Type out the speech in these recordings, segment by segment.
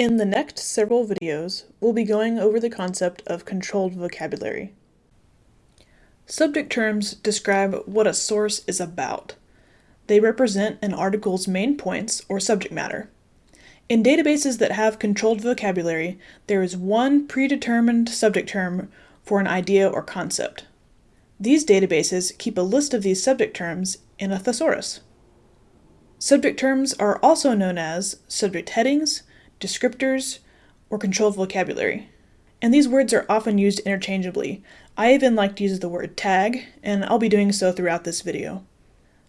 In the next several videos, we'll be going over the concept of controlled vocabulary. Subject terms describe what a source is about. They represent an article's main points or subject matter. In databases that have controlled vocabulary, there is one predetermined subject term for an idea or concept. These databases keep a list of these subject terms in a thesaurus. Subject terms are also known as subject headings, descriptors, or controlled vocabulary. And these words are often used interchangeably. I even like to use the word tag, and I'll be doing so throughout this video.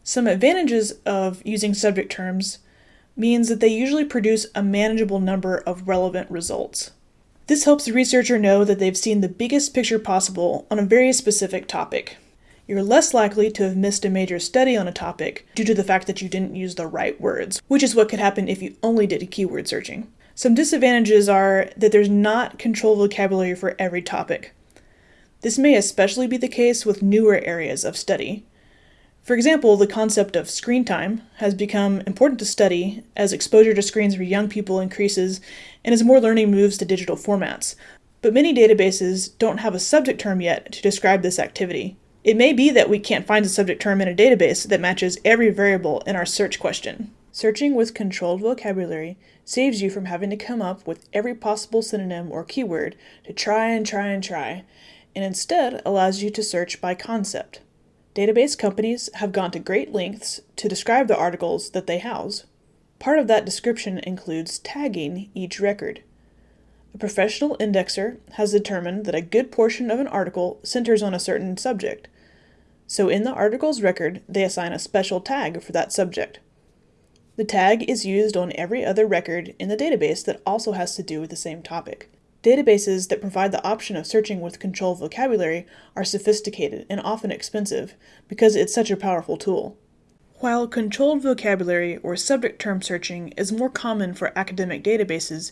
Some advantages of using subject terms means that they usually produce a manageable number of relevant results. This helps the researcher know that they've seen the biggest picture possible on a very specific topic. You're less likely to have missed a major study on a topic due to the fact that you didn't use the right words, which is what could happen if you only did keyword searching. Some disadvantages are that there's not controlled vocabulary for every topic. This may especially be the case with newer areas of study. For example, the concept of screen time has become important to study as exposure to screens for young people increases and as more learning moves to digital formats. But many databases don't have a subject term yet to describe this activity. It may be that we can't find a subject term in a database that matches every variable in our search question. Searching with controlled vocabulary saves you from having to come up with every possible synonym or keyword to try and try and try, and instead allows you to search by concept. Database companies have gone to great lengths to describe the articles that they house. Part of that description includes tagging each record. A professional indexer has determined that a good portion of an article centers on a certain subject, so in the article's record they assign a special tag for that subject. The tag is used on every other record in the database that also has to do with the same topic. Databases that provide the option of searching with controlled vocabulary are sophisticated and often expensive because it's such a powerful tool. While controlled vocabulary or subject term searching is more common for academic databases,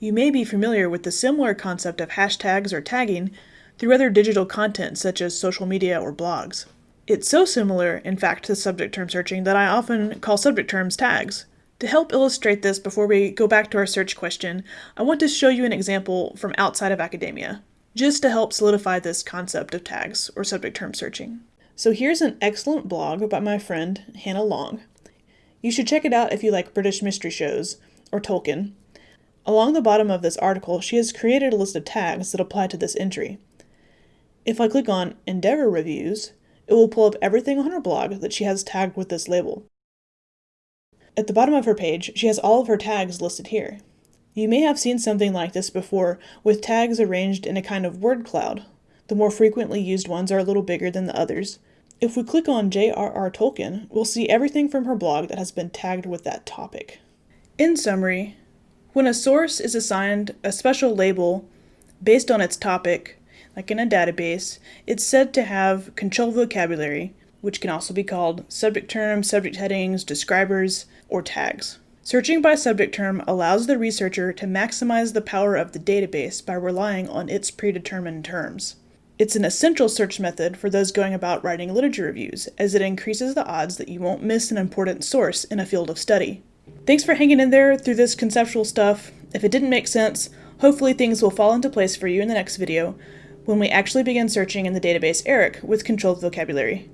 you may be familiar with the similar concept of hashtags or tagging through other digital content such as social media or blogs. It's so similar, in fact, to subject term searching that I often call subject terms tags. To help illustrate this before we go back to our search question, I want to show you an example from outside of academia, just to help solidify this concept of tags or subject term searching. So here's an excellent blog by my friend Hannah Long. You should check it out if you like British mystery shows or Tolkien. Along the bottom of this article, she has created a list of tags that apply to this entry. If I click on Endeavor Reviews, it will pull up everything on her blog that she has tagged with this label. At the bottom of her page, she has all of her tags listed here. You may have seen something like this before, with tags arranged in a kind of word cloud. The more frequently used ones are a little bigger than the others. If we click on J.R.R. Tolkien, we'll see everything from her blog that has been tagged with that topic. In summary, when a source is assigned a special label based on its topic, like in a database, it's said to have controlled vocabulary, which can also be called subject terms, subject headings, describers, or tags. Searching by subject term allows the researcher to maximize the power of the database by relying on its predetermined terms. It's an essential search method for those going about writing literature reviews, as it increases the odds that you won't miss an important source in a field of study. Thanks for hanging in there through this conceptual stuff. If it didn't make sense, hopefully things will fall into place for you in the next video when we actually begin searching in the database ERIC with controlled vocabulary.